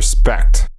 respect.